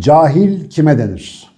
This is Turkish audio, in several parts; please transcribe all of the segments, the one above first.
Cahil kime denir?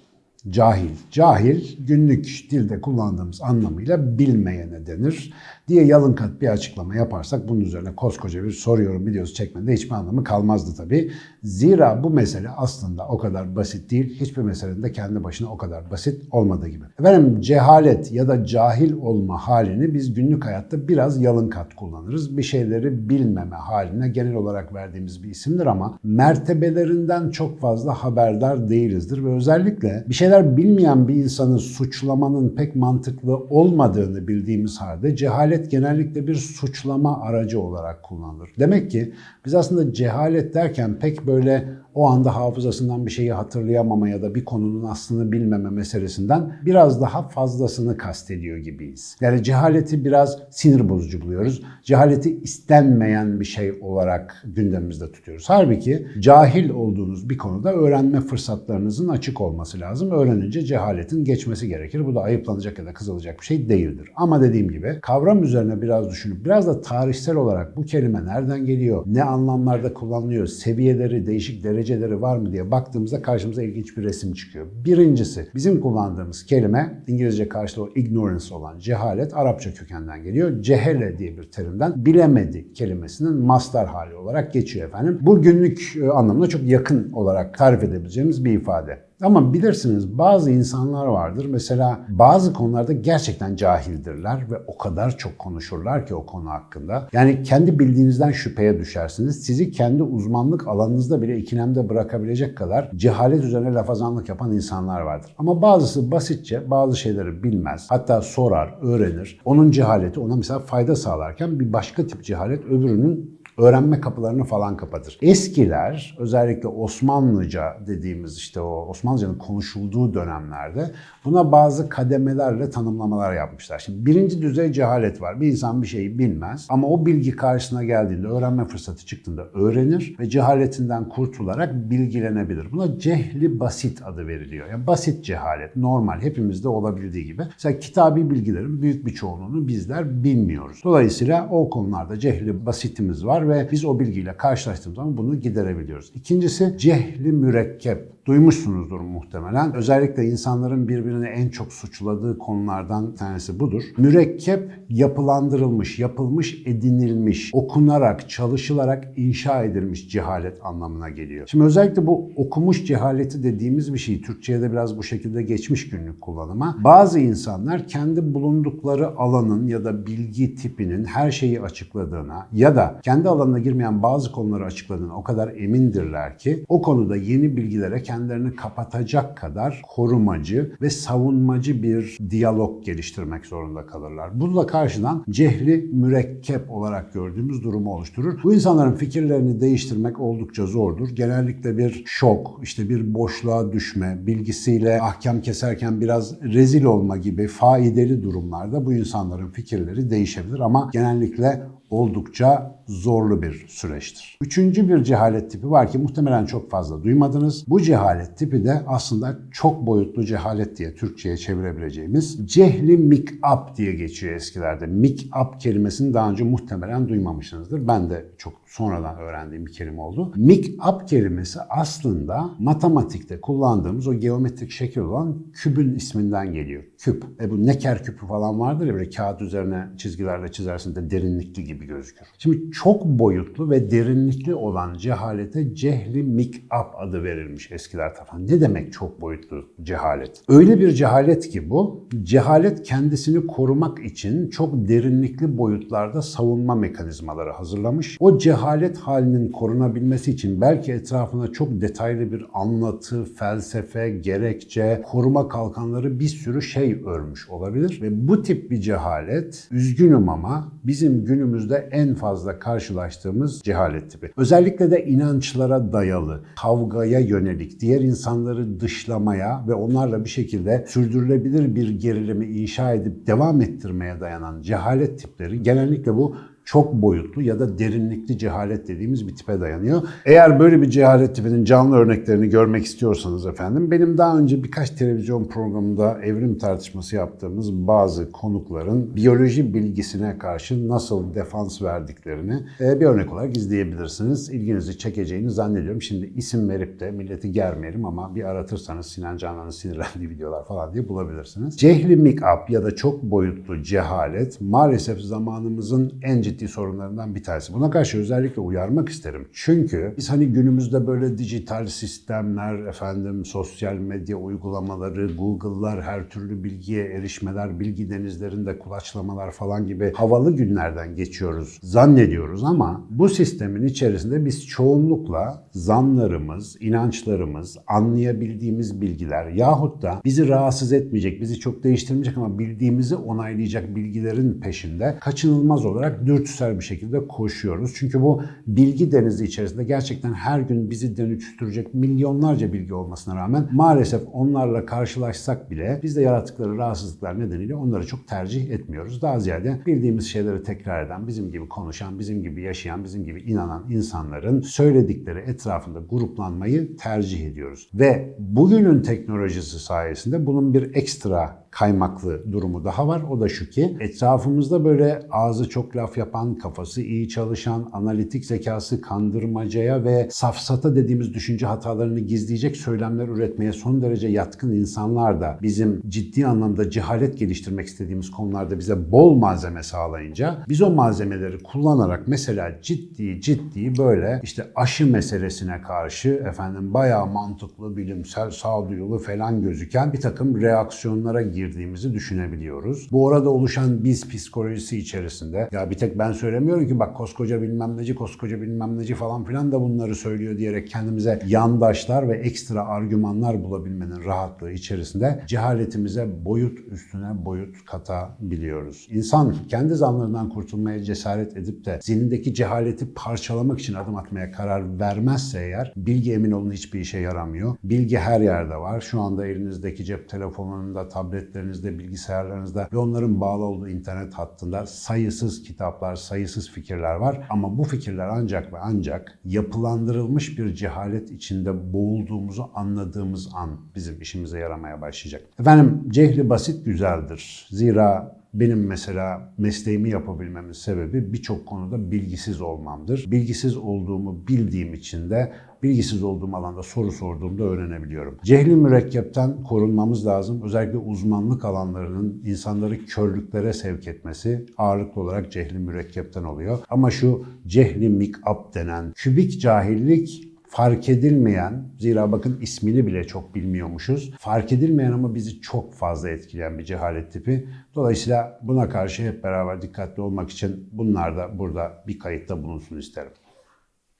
Cahil. Cahil günlük dilde kullandığımız anlamıyla bilmeyene denir diye yalın kat bir açıklama yaparsak bunun üzerine koskoca bir soruyorum videosu çekmede hiçbir anlamı kalmazdı tabii. Zira bu mesele aslında o kadar basit değil. Hiçbir meselenin de kendi başına o kadar basit olmadığı gibi. Efendim cehalet ya da cahil olma halini biz günlük hayatta biraz yalın kat kullanırız. Bir şeyleri bilmeme haline genel olarak verdiğimiz bir isimdir ama mertebelerinden çok fazla haberdar değilizdir ve özellikle bir şeyler bilmeyen bir insanı suçlamanın pek mantıklı olmadığını bildiğimiz halde cehalet genellikle bir suçlama aracı olarak kullanılır. Demek ki biz aslında cehalet derken pek böyle o anda hafızasından bir şeyi hatırlayamama ya da bir konunun aslını bilmeme meselesinden biraz daha fazlasını kastediyor gibiyiz. Yani cehaleti biraz sinir bozucu buluyoruz. Cehaleti istenmeyen bir şey olarak gündemimizde tutuyoruz. Halbuki cahil olduğunuz bir konuda öğrenme fırsatlarınızın açık olması lazım. Öğrenince cehaletin geçmesi gerekir. Bu da ayıplanacak ya da kızılacak bir şey değildir. Ama dediğim gibi kavram üzerine biraz düşünüp biraz da tarihsel olarak bu kelime nereden geliyor, ne anlamlarda kullanılıyor, seviyeleri, değişik dereceleri var mı diye baktığımızda karşımıza ilginç bir resim çıkıyor. Birincisi bizim kullandığımız kelime İngilizce karşılığı ignorance olan cehalet Arapça kökenden geliyor. Cehele diye bir terimden bilemedi kelimesinin mastar hali olarak geçiyor efendim. Bu günlük e, anlamına çok yakın olarak tarif edebileceğimiz bir ifade. Ama bilirsiniz bazı insanlar vardır. Mesela bazı konularda gerçekten cahildirler ve o kadar çok konuşurlar ki o konu hakkında. Yani kendi bildiğinizden şüpheye düşersiniz. Sizi kendi uzmanlık alanınızda bile ikilemde bırakabilecek kadar cehalet üzerine lafazanlık yapan insanlar vardır. Ama bazısı basitçe bazı şeyleri bilmez. Hatta sorar, öğrenir. Onun cehaleti ona mesela fayda sağlarken bir başka tip cehalet öbürünün öğrenme kapılarını falan kapatır. Eskiler özellikle Osmanlıca dediğimiz işte o Osmanlıcanın konuşulduğu dönemlerde buna bazı kademelerle tanımlamalar yapmışlar. Şimdi birinci düzey cehalet var. Bir insan bir şeyi bilmez ama o bilgi karşısına geldiğinde, öğrenme fırsatı çıktığında öğrenir ve cehaletinden kurtularak bilgilenebilir. Buna cehli basit adı veriliyor. Yani basit cehalet, normal hepimizde olabildiği gibi. Mesela kitabi bilgilerin büyük bir çoğunluğunu bizler bilmiyoruz. Dolayısıyla o konularda cehli basitimiz var ve biz o bilgiyle karşılaştığımız zaman bunu giderebiliyoruz. İkincisi cehli mürekkep. Duymuşsunuzdur muhtemelen. Özellikle insanların birbirini en çok suçladığı konulardan tanesi budur. Mürekkep yapılandırılmış, yapılmış, edinilmiş, okunarak, çalışılarak inşa edilmiş cehalet anlamına geliyor. Şimdi özellikle bu okumuş cehaleti dediğimiz bir şey Türkçe'ye de biraz bu şekilde geçmiş günlük kullanıma. Bazı insanlar kendi bulundukları alanın ya da bilgi tipinin her şeyi açıkladığına ya da kendi alanına girmeyen bazı konuları açıkladığına o kadar emindirler ki o konuda yeni bilgilere kendilerini kapatacak kadar korumacı ve savunmacı bir diyalog geliştirmek zorunda kalırlar. Bununla karşıdan cehli mürekkep olarak gördüğümüz durumu oluşturur. Bu insanların fikirlerini değiştirmek oldukça zordur. Genellikle bir şok, işte bir boşluğa düşme, bilgisiyle ahkam keserken biraz rezil olma gibi faydalı durumlarda bu insanların fikirleri değişebilir ama genellikle oldukça zorlu bir süreçtir. Üçüncü bir cehalet tipi var ki muhtemelen çok fazla duymadınız. Bu cehalet tipi de aslında çok boyutlu cehalet diye Türkçe'ye çevirebileceğimiz cehli mikap diye geçiyor eskilerde. Mikap kelimesini daha önce muhtemelen duymamışsınızdır. Ben de çok sonradan öğrendiğim bir kelime oldu. Mikap kelimesi aslında matematikte kullandığımız o geometrik şekil olan kübün isminden geliyor. Küp. E bu neker küpü falan vardır ya böyle kağıt üzerine çizgilerle çizersin de derinlikli gibi gözükür. Şimdi çok boyutlu ve derinlikli olan cehalete cehli mikap adı verilmiş eskiler tarafından. Ne demek çok boyutlu cehalet? Öyle bir cehalet ki bu, cehalet kendisini korumak için çok derinlikli boyutlarda savunma mekanizmaları hazırlamış. O cehalet halinin korunabilmesi için belki etrafına çok detaylı bir anlatı, felsefe, gerekçe, koruma kalkanları bir sürü şey örmüş olabilir. Ve bu tip bir cehalet, üzgünüm ama bizim günümüzde en fazla karşılaştığımız cehalet tipi. Özellikle de inançlara dayalı, kavgaya yönelik, diğer insanları dışlamaya ve onlarla bir şekilde sürdürülebilir bir gerilimi inşa edip devam ettirmeye dayanan cehalet tipleri genellikle bu çok boyutlu ya da derinlikli cehalet dediğimiz bir tipe dayanıyor. Eğer böyle bir cehalet tipinin canlı örneklerini görmek istiyorsanız efendim benim daha önce birkaç televizyon programında evrim tartışması yaptığımız bazı konukların biyoloji bilgisine karşı nasıl defans verdiklerini e, bir örnek olarak izleyebilirsiniz. İlginizi çekeceğini zannediyorum. Şimdi isim verip de milleti germeyelim ama bir aratırsanız Sinan Canan'ın sinirlendiği videolar falan diye bulabilirsiniz. Cehli make-up ya da çok boyutlu cehalet maalesef zamanımızın en ciddi sorunlarından bir tanesi. Buna karşı özellikle uyarmak isterim. Çünkü biz hani günümüzde böyle dijital sistemler, efendim sosyal medya uygulamaları, Google'lar, her türlü bilgiye erişmeler, bilgi denizlerinde kulaçlamalar falan gibi havalı günlerden geçiyoruz zannediyoruz ama bu sistemin içerisinde biz çoğunlukla zanlarımız, inançlarımız, anlayabildiğimiz bilgiler yahut da bizi rahatsız etmeyecek, bizi çok değiştirmeyecek ama bildiğimizi onaylayacak bilgilerin peşinde kaçınılmaz olarak dürtüsel bir şekilde koşuyoruz. Çünkü bu bilgi denizi içerisinde gerçekten her gün bizi dönüştürecek milyonlarca bilgi olmasına rağmen maalesef onlarla karşılaşsak bile biz de yarattıkları rahatsızlıklar nedeniyle onları çok tercih etmiyoruz. Daha ziyade bildiğimiz şeyleri tekrar eden, bizim gibi konuşan, bizim gibi yaşayan, bizim gibi inanan insanların söyledikleri etrafında gruplanmayı tercih ediyoruz. Ve bugünün teknolojisi sayesinde bunun bir ekstra kaymaklı durumu daha var. O da şu ki etrafımızda böyle ağzı çok laf yapan, kafası iyi çalışan, analitik zekası kandırmacaya ve safsata dediğimiz düşünce hatalarını gizleyecek söylemler üretmeye son derece yatkın insanlar da bizim ciddi anlamda cehalet geliştirmek istediğimiz konularda bize bol malzeme sağlayınca biz o malzemeleri kullanarak mesela ciddi ciddi böyle işte aşı meselesine karşı efendim bayağı mantıklı, bilimsel, sağduyulu falan gözüken bir takım reaksiyonlara girdiğimizi düşünebiliyoruz. Bu arada oluşan biz psikolojisi içerisinde ya bir tek ben söylemiyorum ki bak koskoca bilmem neci, koskoca bilmem neci falan filan da bunları söylüyor diyerek kendimize yandaşlar ve ekstra argümanlar bulabilmenin rahatlığı içerisinde cehaletimize boyut üstüne boyut katabiliyoruz. İnsan kendi zanlarından kurtulmaya cesaret edip de zihnindeki cehaleti parçalamak için adım atmaya karar vermezse eğer bilgi emin olun hiçbir işe yaramıyor. Bilgi her yerde var. Şu anda elinizdeki cep telefonunda, tabletlerinizde, bilgisayarlarınızda ve onların bağlı olduğu internet hattında sayısız kitaplar, sayısız fikirler var. Ama bu fikirler ancak ve ancak yapılandırılmış bir cehalet içinde boğulduğumuzu anladığımız an bizim işimize yaramaya başlayacak. Efendim cehli basit güzeldir. Zira benim mesela mesleğimi yapabilmemin sebebi birçok konuda bilgisiz olmamdır. Bilgisiz olduğumu bildiğim için de bilgisiz olduğum alanda soru sorduğumda öğrenebiliyorum. Cehli mürekkepten korunmamız lazım. Özellikle uzmanlık alanlarının insanları körlüklere sevk etmesi ağırlıklı olarak cehli mürekkepten oluyor. Ama şu cehli mikap denen kübik cahillik fark edilmeyen, zira bakın ismini bile çok bilmiyormuşuz. Fark edilmeyen ama bizi çok fazla etkileyen bir cehalet tipi. Dolayısıyla buna karşı hep beraber dikkatli olmak için bunlar da burada bir kayıtta bulunsun isterim.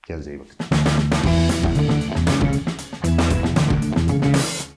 Kendinize iyi bakın.